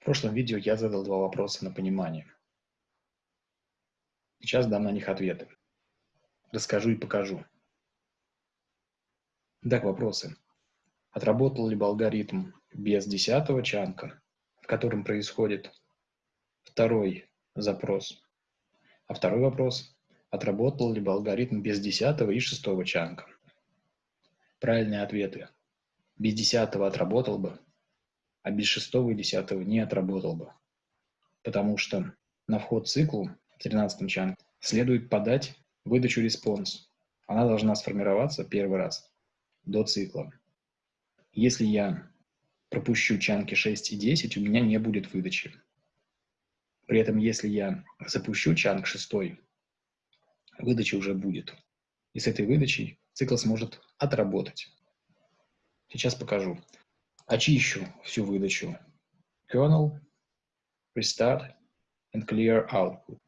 В прошлом видео я задал два вопроса на понимание. Сейчас дам на них ответы. Расскажу и покажу. Итак, вопросы. Отработал ли бы алгоритм без десятого чанка, в котором происходит второй запрос? А второй вопрос. Отработал ли бы алгоритм без десятого и шестого чанка? Правильные ответы. Без десятого отработал бы, а без шестого и десятого не отработал бы. Потому что на вход циклу в 13 chunk е следует подать выдачу response. Она должна сформироваться первый раз до цикла. Если я пропущу chunk и 6 и 10, у меня не будет выдачи. При этом, если я запущу chunk 6, выдача уже будет. И с этой выдачей цикл сможет отработать. Сейчас покажу. Очищу всю выдачу. Kernel, Restart and Clear Output.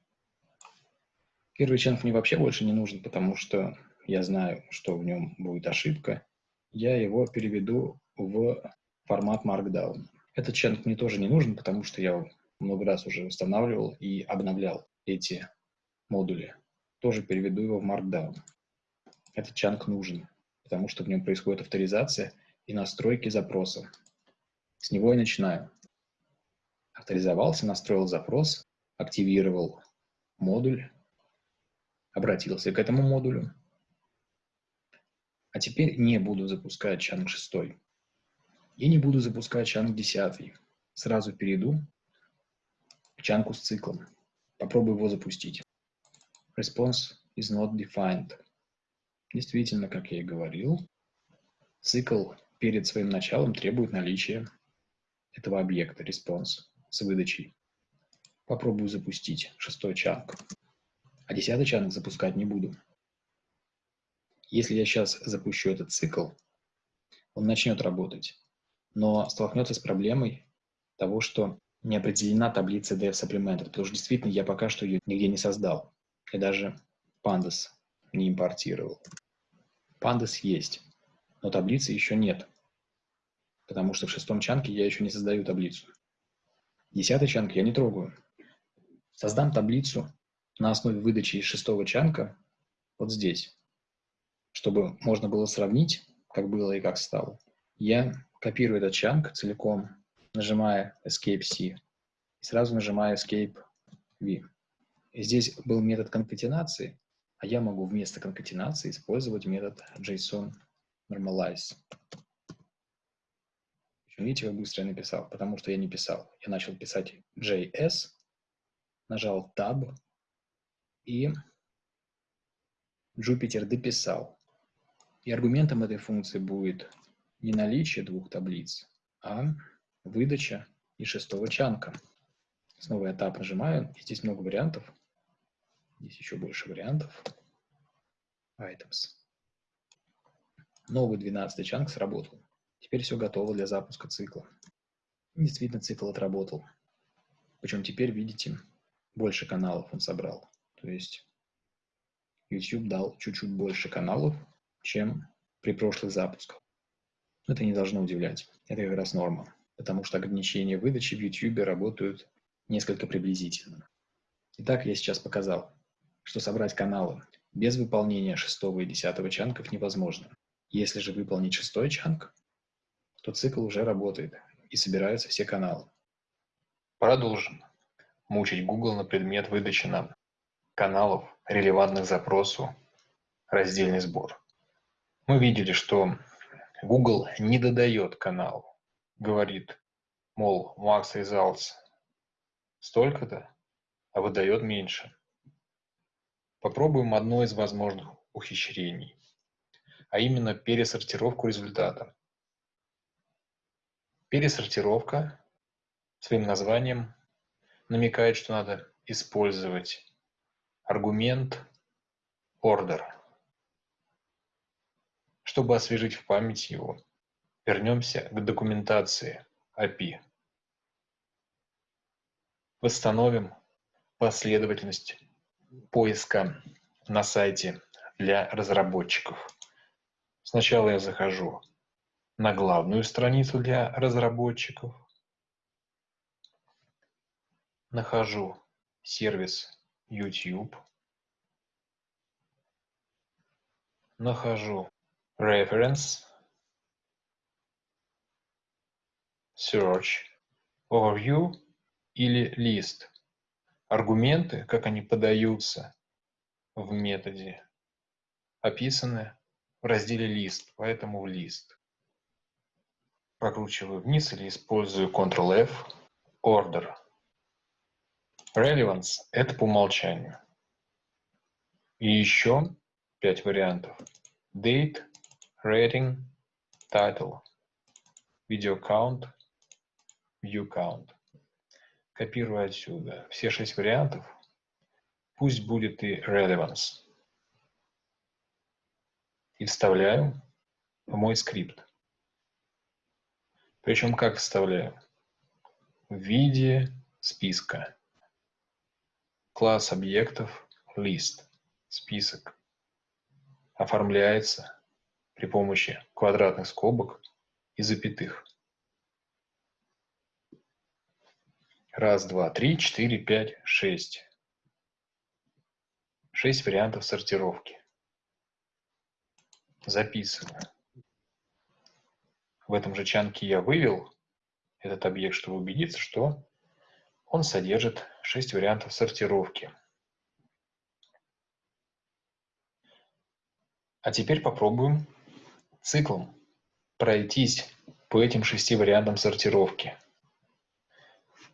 Первый чанк мне вообще больше не нужен, потому что я знаю, что в нем будет ошибка. Я его переведу в формат Markdown. Этот чанк мне тоже не нужен, потому что я много раз уже устанавливал и обновлял эти модули. Тоже переведу его в Markdown. Этот чанк нужен, потому что в нем происходит авторизация – и настройки запроса. С него и начинаю. Авторизовался, настроил запрос, активировал модуль, обратился к этому модулю. А теперь не буду запускать чанг 6. И не буду запускать чанг 10. Сразу перейду к чанку с циклом. Попробую его запустить. Response is not defined. Действительно, как я и говорил, цикл перед своим началом требует наличия этого объекта response с выдачей. Попробую запустить шестой чанк. А десятый чанк запускать не буду. Если я сейчас запущу этот цикл, он начнет работать, но столкнется с проблемой того, что не определена таблица dev supplemented, потому что действительно я пока что ее нигде не создал. Я даже pandas не импортировал. Pandas есть, но таблицы еще нет, потому что в шестом чанке я еще не создаю таблицу. Десятый чанк я не трогаю. Создам таблицу на основе выдачи из шестого чанка вот здесь, чтобы можно было сравнить, как было и как стало. Я копирую этот чанк целиком, нажимая Escape-C, и сразу нажимаю Escape-V. И здесь был метод конкатенации, а я могу вместо конкатенации использовать метод JSON normalize. Видите, как быстро я написал? Потому что я не писал. Я начал писать JS, нажал Tab и Jupyter дописал. И аргументом этой функции будет не наличие двух таблиц, а выдача из шестого чанка. Снова я Tab нажимаю, здесь много вариантов. Здесь еще больше вариантов. Items. Новый 12 чанк сработал. Теперь все готово для запуска цикла. Действительно, цикл отработал. Причем теперь, видите, больше каналов он собрал. То есть YouTube дал чуть-чуть больше каналов, чем при прошлых запусках. Это не должно удивлять. Это как раз норма. Потому что ограничения выдачи в YouTube работают несколько приблизительно. Итак, я сейчас показал, что собрать каналы без выполнения шестого и десятого чанков невозможно. Если же выполнить шестой чанк, то цикл уже работает и собираются все каналы. Продолжим мучить Google на предмет выдачи нам каналов, релевантных запросу, раздельный сбор. Мы видели, что Google не додает канал, говорит, мол, max results столько-то, а выдает меньше. Попробуем одно из возможных ухищрений а именно пересортировку результата. Пересортировка своим названием намекает, что надо использовать аргумент order. Чтобы освежить в память его, вернемся к документации API. Восстановим последовательность поиска на сайте для разработчиков. Сначала я захожу на главную страницу для разработчиков. нахожу сервис YouTube, нахожу reference, search, overview или list. Аргументы, как они подаются в методе, описаны в разделе list, поэтому в list. Прокручиваю вниз или использую Ctrl-F, order. Relevance – это по умолчанию. И еще пять вариантов. Date, Rating, Title, Video Count, View Count. Копирую отсюда все шесть вариантов. Пусть будет и Relevance. И вставляю в мой скрипт. Причем как вставляю? В виде списка. Класс объектов list, список, оформляется при помощи квадратных скобок и запятых. Раз, два, три, четыре, пять, шесть. Шесть вариантов сортировки. Записываю. В этом же чанке я вывел этот объект, чтобы убедиться, что он содержит 6 вариантов сортировки. А теперь попробуем циклом пройтись по этим шести вариантам сортировки.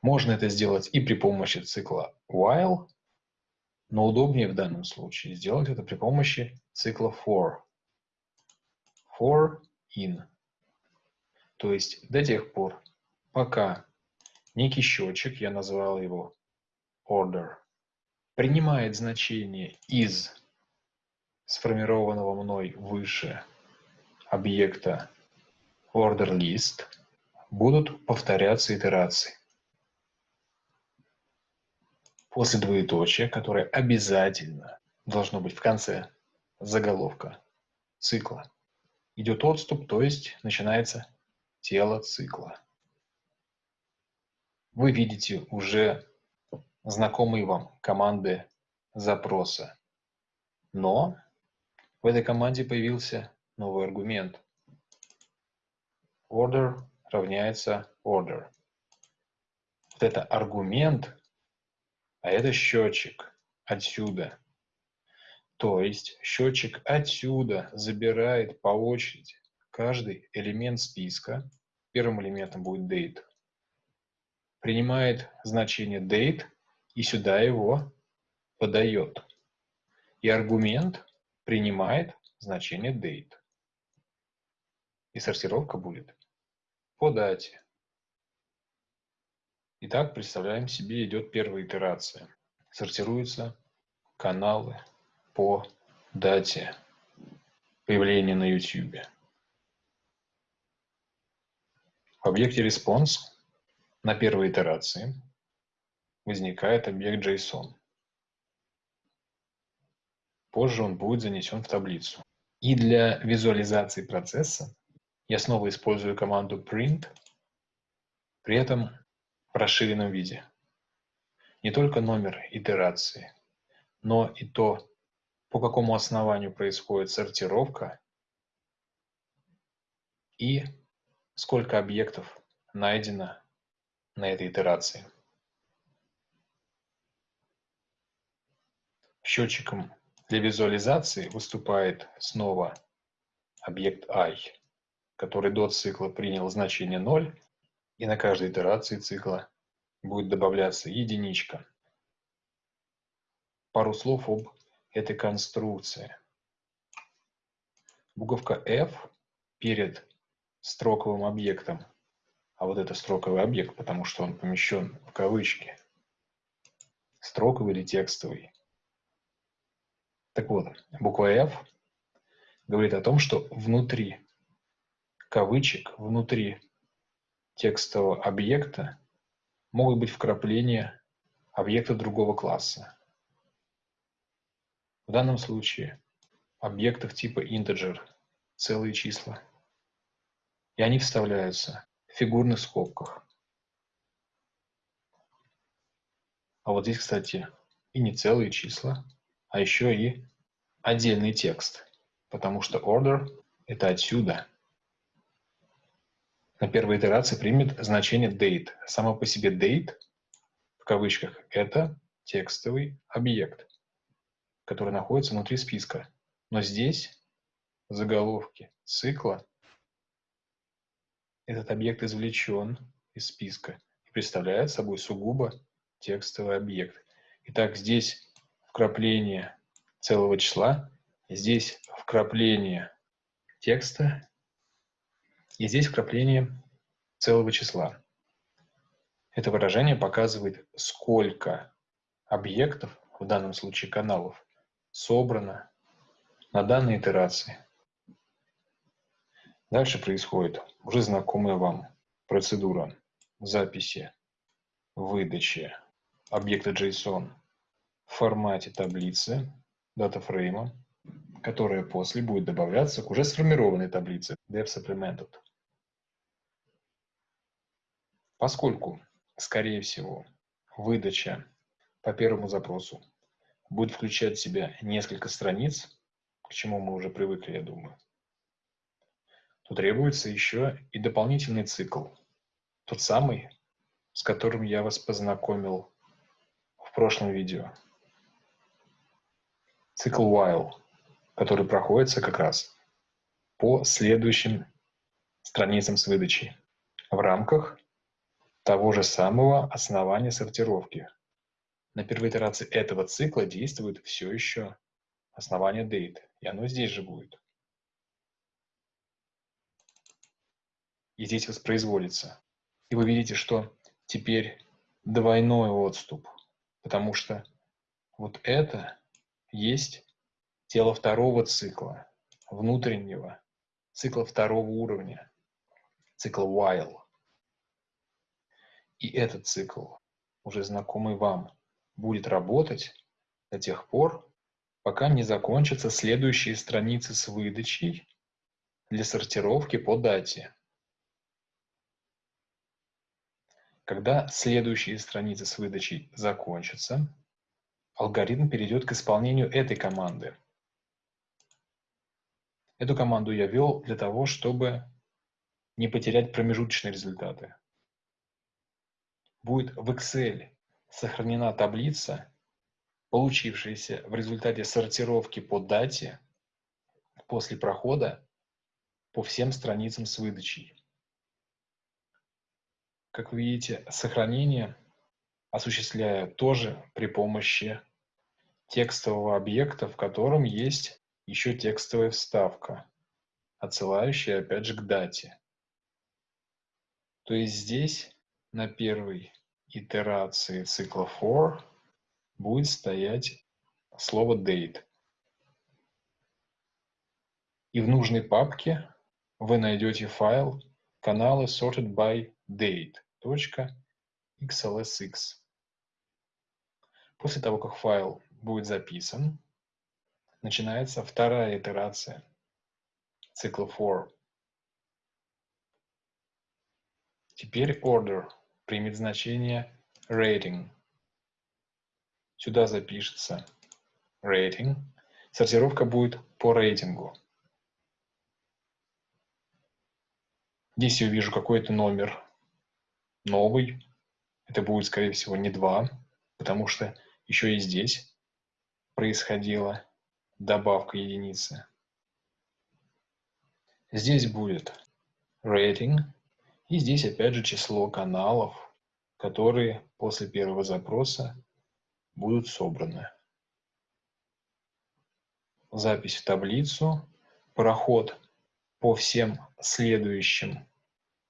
Можно это сделать и при помощи цикла while, но удобнее в данном случае сделать это при помощи цикла for. For in. То есть до тех пор, пока некий счетчик, я назвал его order, принимает значение из сформированного мной выше объекта order list, будут повторяться итерации. После двоеточия, которое обязательно должно быть в конце заголовка цикла, идет отступ, то есть начинается тело цикла вы видите уже знакомые вам команды запроса. Но в этой команде появился новый аргумент. Order равняется order. Вот это аргумент, а это счетчик отсюда. То есть счетчик отсюда забирает по очереди каждый элемент списка. Первым элементом будет date, принимает значение date и сюда его подает. И аргумент принимает значение date. И сортировка будет по дате. Итак, представляем себе, идет первая итерация. Сортируются каналы по дате появления на YouTube. В объекте response на первой итерации возникает объект JSON. Позже он будет занесен в таблицу. И для визуализации процесса я снова использую команду print, при этом в расширенном виде. Не только номер итерации, но и то, по какому основанию происходит сортировка и сколько объектов найдено на этой итерации. Счетчиком для визуализации выступает снова объект i, который до цикла принял значение 0, и на каждой итерации цикла будет добавляться единичка. Пару слов об этой конструкции. Буковка F перед строковым объектом а вот это строковый объект, потому что он помещен в кавычки. Строковый или текстовый. Так вот, буква F говорит о том, что внутри кавычек, внутри текстового объекта могут быть вкрапления объекта другого класса. В данном случае объектов типа integer, целые числа. И они вставляются фигурных скобках А вот здесь, кстати, и не целые числа, а еще и отдельный текст, потому что order – это отсюда. На первой итерации примет значение date. Само по себе date, в кавычках, это текстовый объект, который находится внутри списка. Но здесь, в заголовке цикла, этот объект извлечен из списка и представляет собой сугубо текстовый объект. Итак, здесь вкрапление целого числа, здесь вкрапление текста, и здесь вкрапление целого числа. Это выражение показывает, сколько объектов, в данном случае каналов, собрано на данной итерации. Дальше происходит уже знакомая вам процедура записи, выдачи объекта JSON в формате таблицы, датафрейма, которая после будет добавляться к уже сформированной таблице dev supplemented. Поскольку, скорее всего, выдача по первому запросу будет включать в себя несколько страниц, к чему мы уже привыкли, я думаю, то требуется еще и дополнительный цикл. Тот самый, с которым я вас познакомил в прошлом видео. Цикл while, который проходится как раз по следующим страницам с выдачей в рамках того же самого основания сортировки. На первой итерации этого цикла действует все еще основание date, и оно здесь же будет. и здесь воспроизводится. И вы видите, что теперь двойной отступ, потому что вот это есть тело второго цикла, внутреннего, цикла второго уровня, цикл while. И этот цикл, уже знакомый вам, будет работать до тех пор, пока не закончатся следующие страницы с выдачей для сортировки по дате. Когда следующие страницы с выдачей закончатся, алгоритм перейдет к исполнению этой команды. Эту команду я ввел для того, чтобы не потерять промежуточные результаты. Будет в Excel сохранена таблица, получившаяся в результате сортировки по дате после прохода по всем страницам с выдачей. Как вы видите, сохранение осуществляю тоже при помощи текстового объекта, в котором есть еще текстовая вставка, отсылающая опять же к дате. То есть здесь на первой итерации цикла for будет стоять слово date. И в нужной папке вы найдете файл каналы sorted by date .xlsx. После того, как файл будет записан, начинается вторая итерация цикла for. Теперь order примет значение rating. Сюда запишется rating. Сортировка будет по рейтингу. Здесь я увижу какой-то номер новый. Это будет, скорее всего, не 2, потому что еще и здесь происходила добавка единицы. Здесь будет рейтинг, и здесь опять же число каналов, которые после первого запроса будут собраны. Запись в таблицу, проход по всем следующим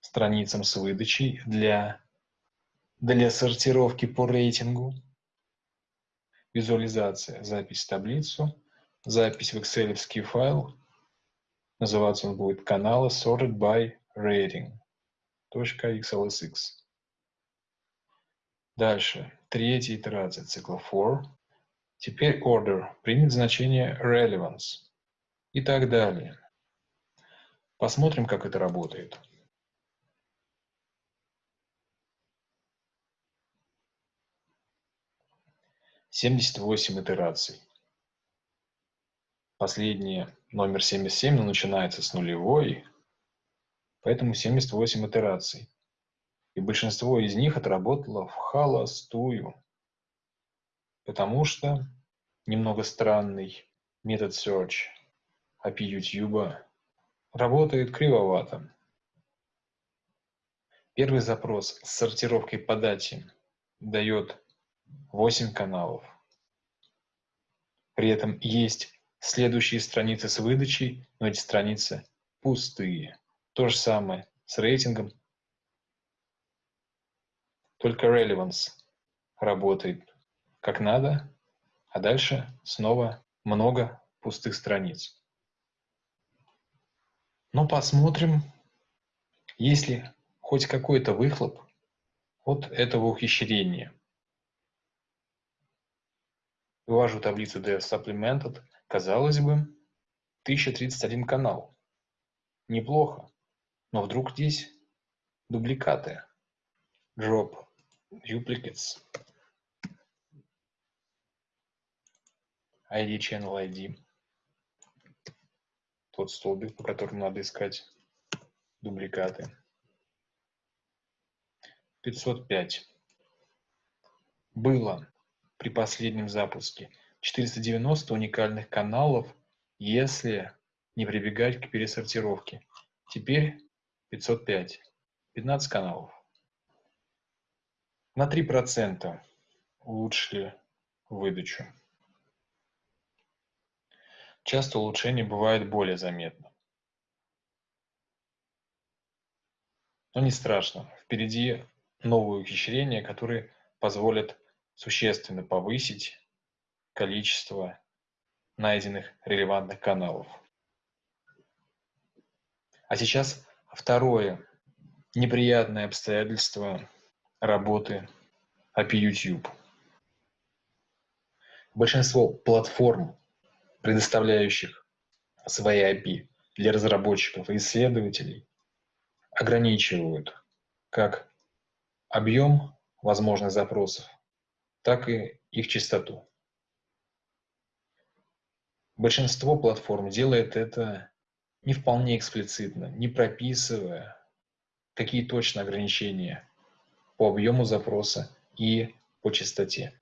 страницам с выдачей для, для сортировки по рейтингу, визуализация, запись в таблицу, запись в excel файл, называться он будет каналы sorted by rating .xlsx. Дальше, третья итерация цикла for. Теперь order примет значение relevance и так далее. Посмотрим, как это работает. 78 итераций. Последний номер 77 начинается с нулевой, поэтому 78 итераций. И большинство из них отработало в холостую, потому что немного странный метод search API YouTube работает кривовато. Первый запрос с сортировкой по дате дает 8 каналов. При этом есть следующие страницы с выдачей, но эти страницы пустые. То же самое с рейтингом. Только relevance работает как надо, а дальше снова много пустых страниц. Но посмотрим, есть ли хоть какой-то выхлоп от этого ухищрения. Вывожу таблицу DS Supplemented. Казалось бы, 1031 канал. Неплохо. Но вдруг здесь дубликаты. Drop duplicates. ID channel ID. Тот столбик, по которому надо искать дубликаты. 505. Было при последнем запуске 490 уникальных каналов, если не прибегать к пересортировке. Теперь 505. 15 каналов. На 3% улучшили выдачу. Часто улучшение бывает более заметно. Но не страшно. Впереди новые ухищрения, которые позволят существенно повысить количество найденных релевантных каналов. А сейчас второе неприятное обстоятельство работы API YouTube. Большинство платформ, предоставляющих свои API для разработчиков и исследователей, ограничивают как объем возможных запросов, так и их частоту. Большинство платформ делает это не вполне эксплицитно, не прописывая, какие точно ограничения по объему запроса и по частоте.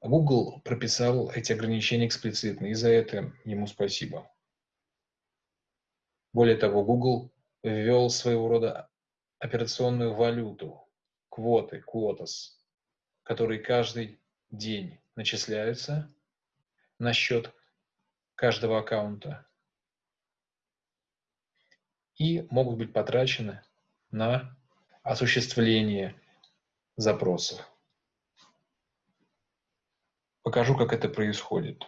Google прописал эти ограничения эксплицитно, и за это ему спасибо. Более того, Google ввел своего рода операционную валюту, квоты, quotas, которые каждый день начисляются на счет каждого аккаунта и могут быть потрачены на осуществление запросов. Покажу, как это происходит.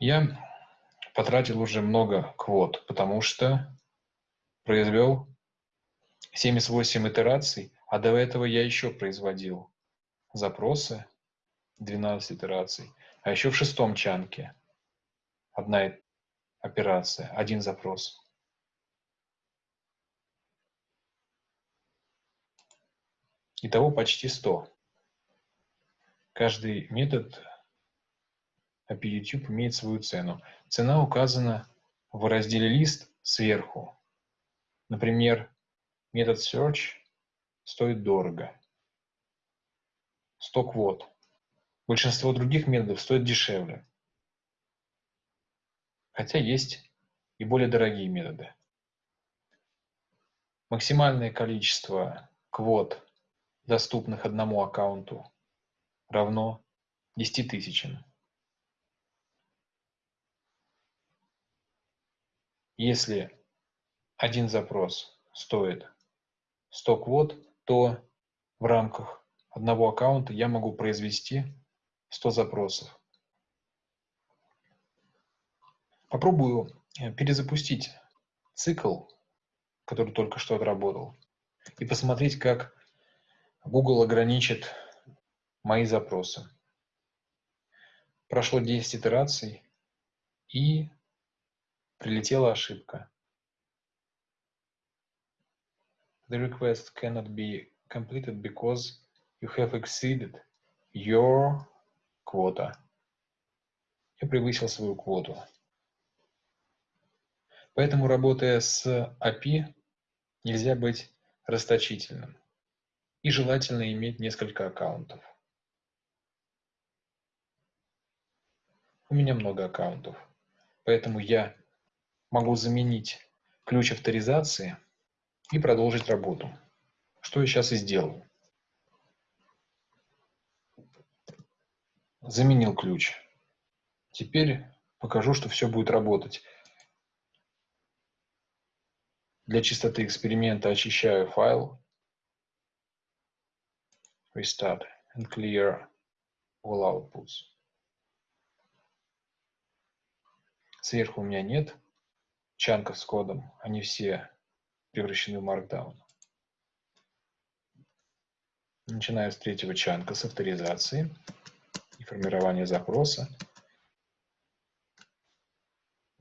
Я потратил уже много квот, потому что произвел 78 итераций, а до этого я еще производил запросы, 12 итераций, а еще в шестом чанке одна операция, один запрос. Итого почти 100. Каждый метод API YouTube имеет свою цену. Цена указана в разделе «Лист» сверху. Например, метод Search стоит дорого. 100 квот. Большинство других методов стоит дешевле. Хотя есть и более дорогие методы. Максимальное количество квот, доступных одному аккаунту, равно 10 тысячам. Если один запрос стоит 100 квот, то в рамках одного аккаунта я могу произвести 100 запросов. Попробую э, перезапустить цикл, который только что отработал, и посмотреть, как Google ограничит мои запросы. Прошло 10 итераций, и Прилетела ошибка. The request cannot be completed because you have exceeded your quota. Я превысил свою квоту. Поэтому, работая с API, нельзя быть расточительным. И желательно иметь несколько аккаунтов. У меня много аккаунтов, поэтому я могу заменить ключ авторизации и продолжить работу, что я сейчас и сделал. Заменил ключ. Теперь покажу, что все будет работать. Для чистоты эксперимента очищаю файл. Restart and clear all outputs. Сверху у меня нет чанков с кодом, они все превращены в Markdown. Начинаю с третьего чанка, с авторизации и формирования запроса.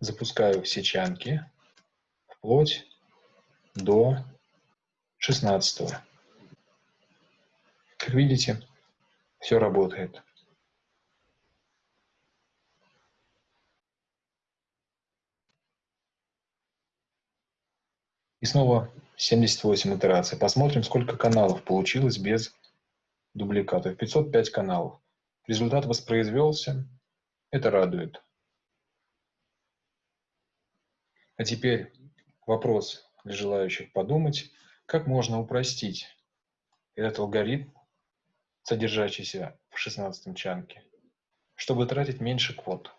Запускаю все чанки вплоть до 16. Как видите, все работает. И снова 78 итераций. Посмотрим, сколько каналов получилось без дубликатов. 505 каналов. Результат воспроизвелся. Это радует. А теперь вопрос для желающих подумать, как можно упростить этот алгоритм, содержащийся в 16 чанке, чтобы тратить меньше квот.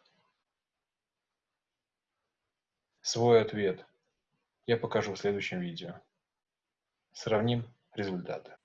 Свой ответ – я покажу в следующем видео. Сравним результаты.